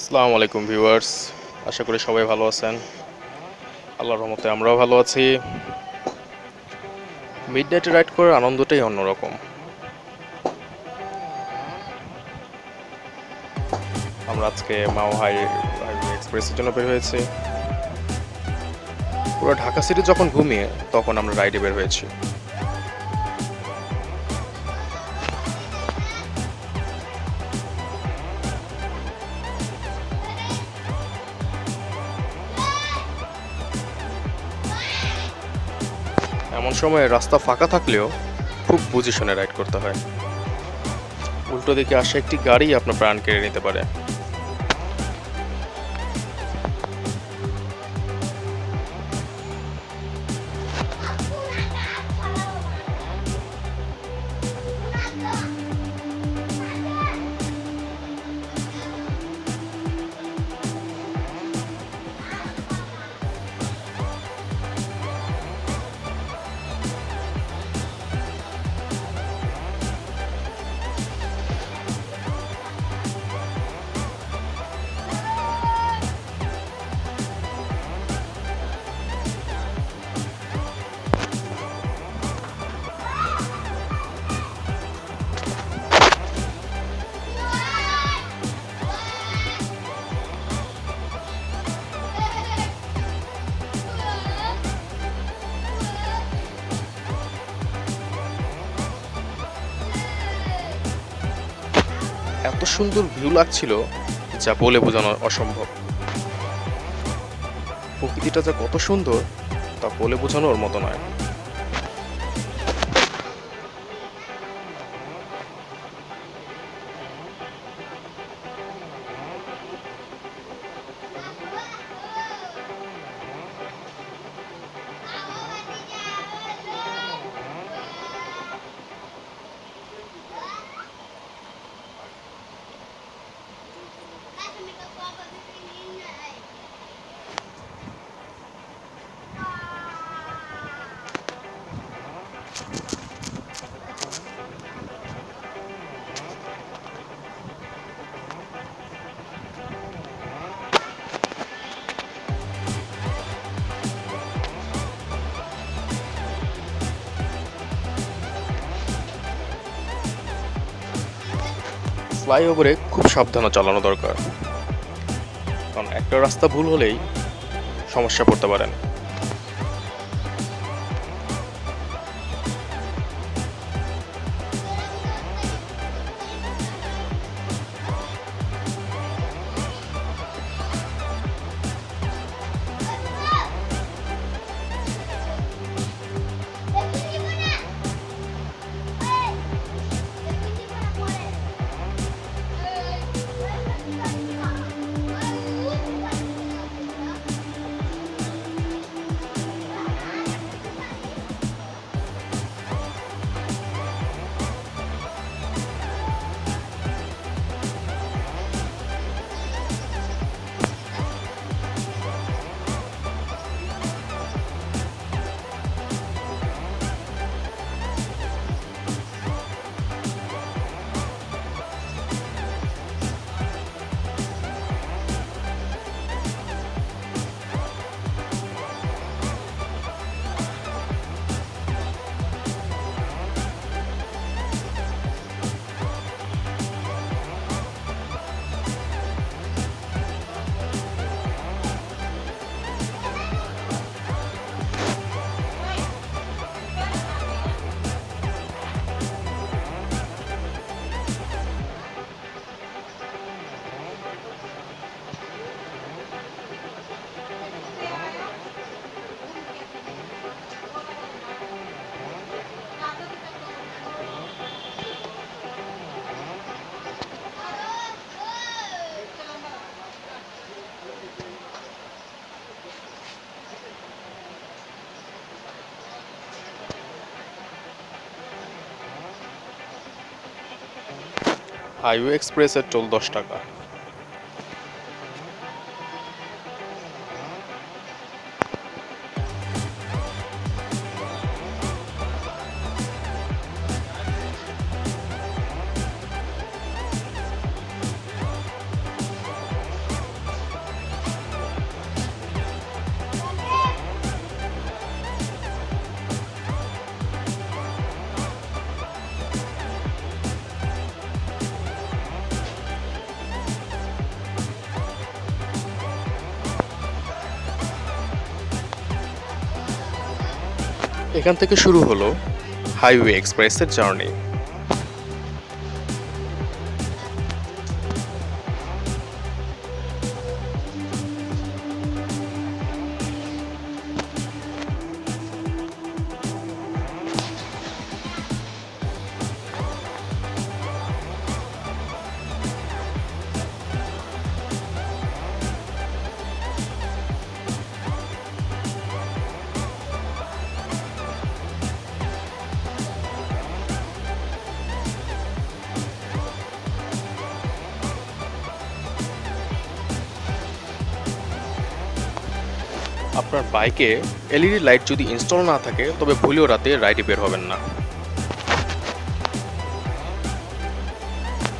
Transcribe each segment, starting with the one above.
আসসালামু আলাইকুম ভিউয়ার্স, আশা করি সবাই ভালো আছেন। আল্লাহর রহমতে আমরাও ভালো আছি। মিড নাইটে রাইড করার আনন্দটাই অন্যরকম। আমরা আজকে মাও হাই এক্সপ্রেসের জন্য বের হয়েছি। পুরো ঢাকা সিটি যখন ঘুমিয়ে, তখন আমরা রাইডে বের হয়েছি। এমন সময় রাস্তা ফাঁকা থাকলেও খুব বুঝে শুনে রাইড করতে হয়। উল্টো দিকে আসা একটি গাড়ি আপনার প্রাণ কেড়ে নিতে পারে। এত সুন্দর ভিউ লাগছিল যা বলে বোঝানো অসম্ভব। প্রকৃতিটা যা কত সুন্দর তা বলে বোঝানোর মতো নয়। ফ্লাইওভারে খুব সাবধানে চালানো দরকার। কারণ একটা রাস্তা ভুল হলেই সমস্যা পড়তে পারেন। হাইওয়ে এক্সপ্রেসের টোল দশ টাকা। এখান থেকে শুরু হলো হাইওয়ে এক্সপ্রেসের জার্নি। আপনার বাইকে এলইডি লাইট যদি ইনস্টল না থাকে, তবে ভুলেও রাতে রাইডে বের হবেন না।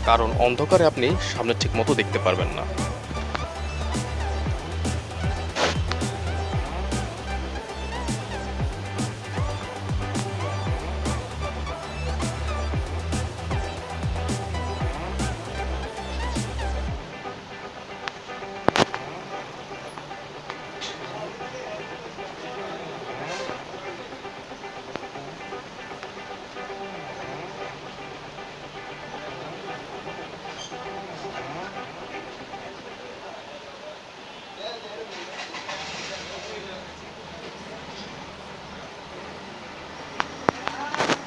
কারণ অন্ধকারে আপনি সামনে ঠিক মতো দেখতে পারবেন না।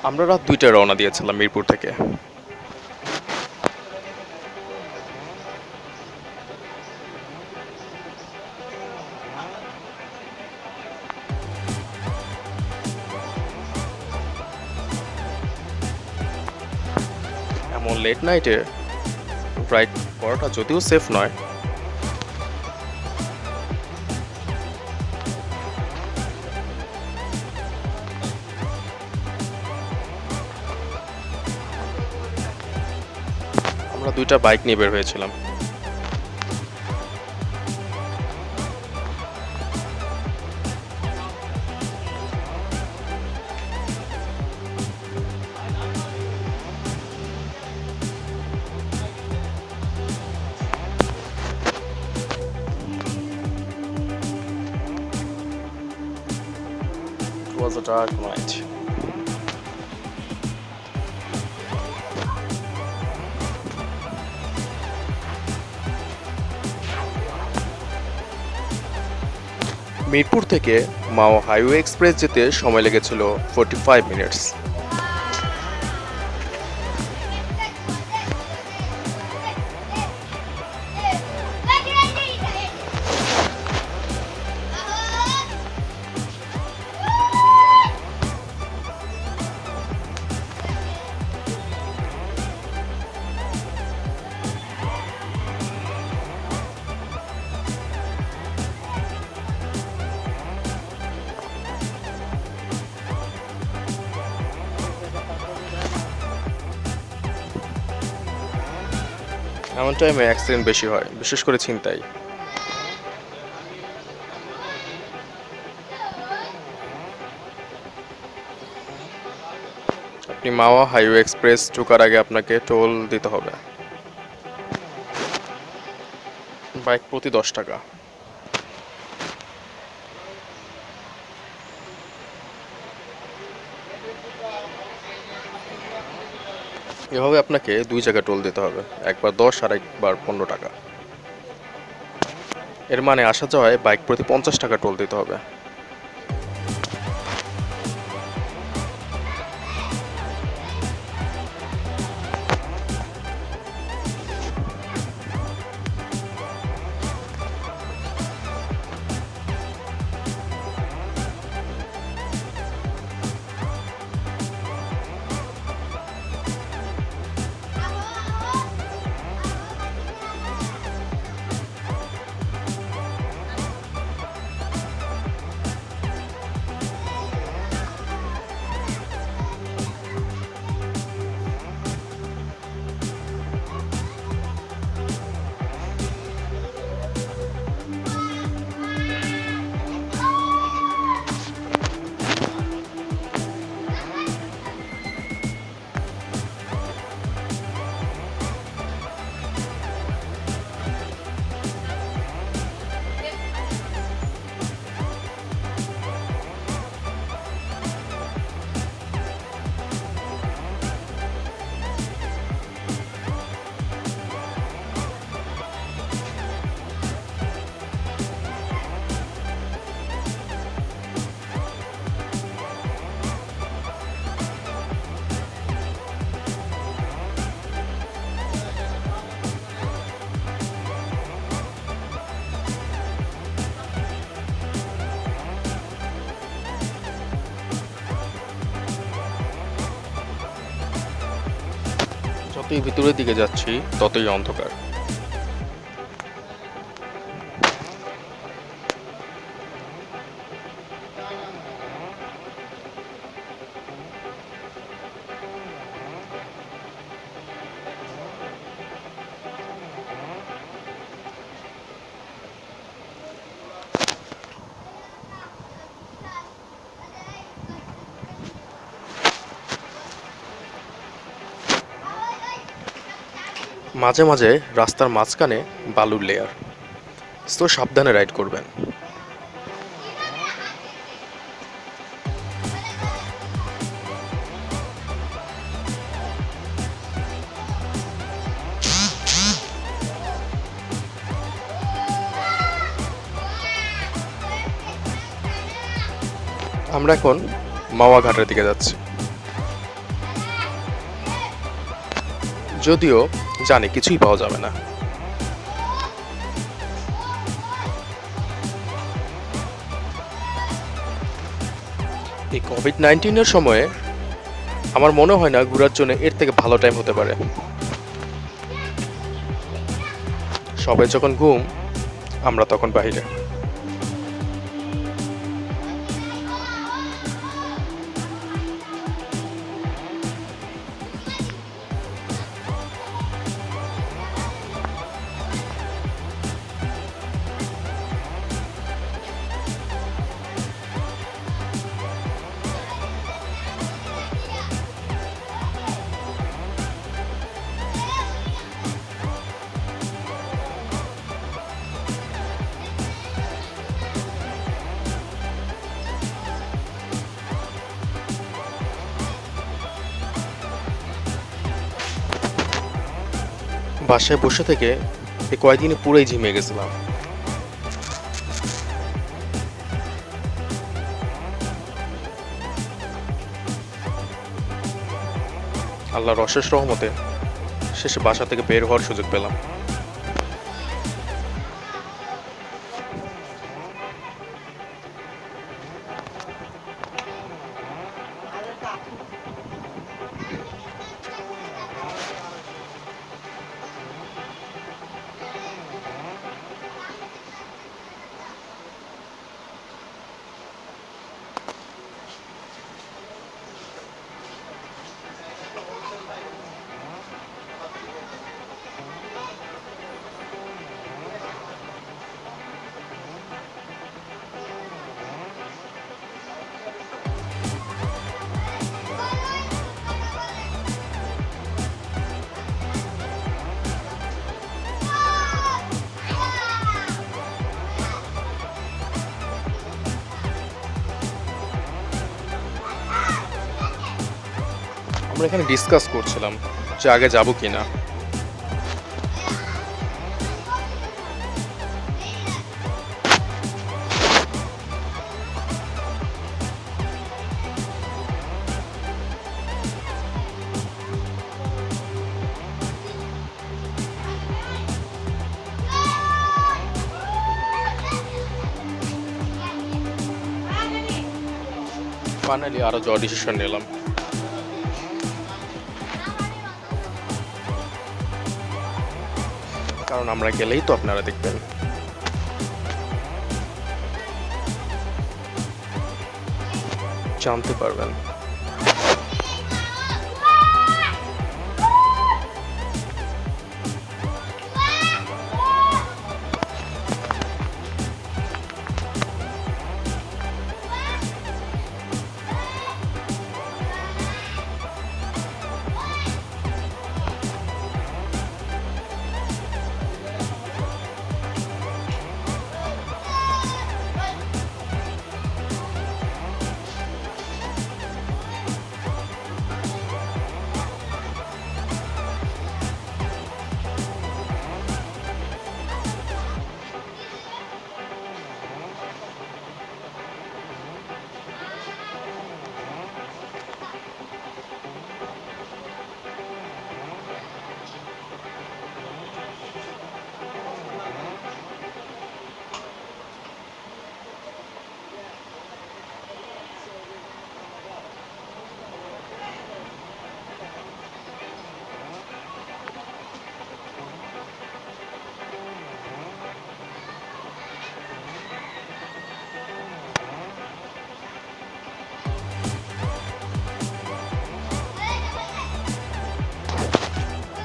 আমরা রাত দুইটায় রওনা দিয়েছিলাম মিরপুর থেকে। এমন লেট নাইটে রাইড করাটা যদিও সেফ নয় আমরা দুইটা বাইক নিয়ে বের হয়েছিলাম was a dark night. Mirpur থেকে মাও হাইওয়ে এক্সপ্রেস যেতে সময় লেগেছিল ফোর্টি ফাইভ মিনিটস এমন টাইমে অ্যাক্সিডেন্ট বেশি হয়, বিশেষ করে ছিনতাই। আপনি মাওয়া হাইওয়ে এক্সপ্রেস ঢোকার আগে আপনাকে টোল দিতে হবে। বাইক প্রতি দশ টাকা। এভাবে আপনাকে দুই জায়গায় টোল দিতে হবে। একবার দশ আর একবার পনেরো টাকা। এর মানে আসা যাওয়ায় বাইক প্রতি পঞ্চাশ টাকা টোল দিতে হবে। যতই ভিতরের দিকে যাচ্ছি ততই অন্ধকার। মাঝে মাঝে রাস্তার মাঝখানে বালুর লেয়ার তো সাবধানে রাইড করবেন। আমরা এখন মাওয়া ঘাটের দিকে যাচ্ছি। যদিও জানি, কিছুই পাওয়া যাবে না। এই কোভিড নাইন্টিনের সময়ে আমার মনে হয় না ঘোরার জন্য এর থেকে ভালো টাইম হতে পারে। সবাই যখন ঘুম, আমরা তখন বাহিরে। বাসায় বসে থেকে এই কয়েকদিনে পুরোই ঝিমে গেছিলাম। আল্লাহর অশেষ রহমতে শেষে বাসা থেকে বের হওয়ার সুযোগ পেলাম। আমরা এখানে ডিসকাস করছিলাম যে আগে যাব কি না ফাইনালি আরও যাওয়ার ডিসিশন নিলাম। কারণ আমরা গেলেই তো আপনারা দেখবেন। জানতে পারবেন।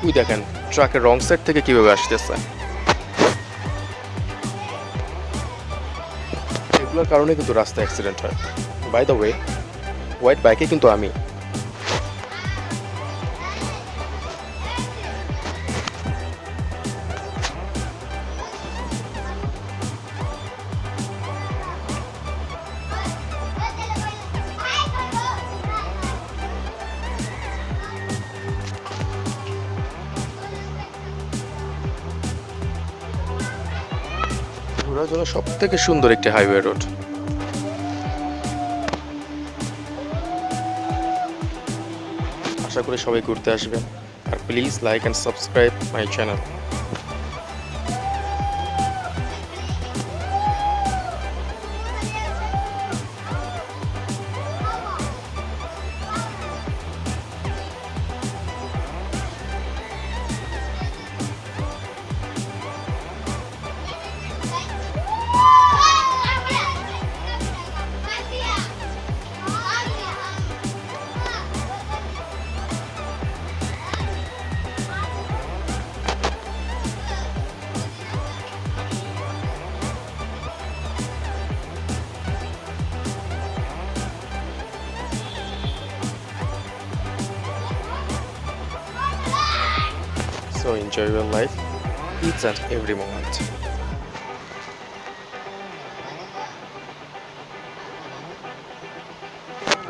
ওই দেখেন, ট্রাকের রং সাইড থেকে কীভাবে আসতেছে। এগুলোর কারণে কিন্তু রাস্তায় অ্যাক্সিডেন্ট হয়। বাই দ্য ওয়ে হোয়াইট বাইকে কিন্তু আমি। ঘোরার জন্য সব থেকে সুন্দর একটি হাইওয়ে রোড। আশা করি সবাই ঘুরতে আসবেন। আর please like and subscribe my channel. Enjoy your life, each and every moment.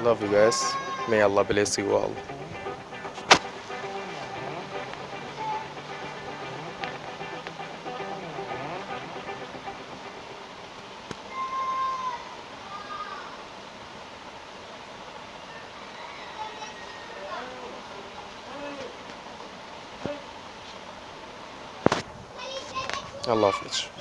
Love you guys. May Allah bless you all. Pavlovich.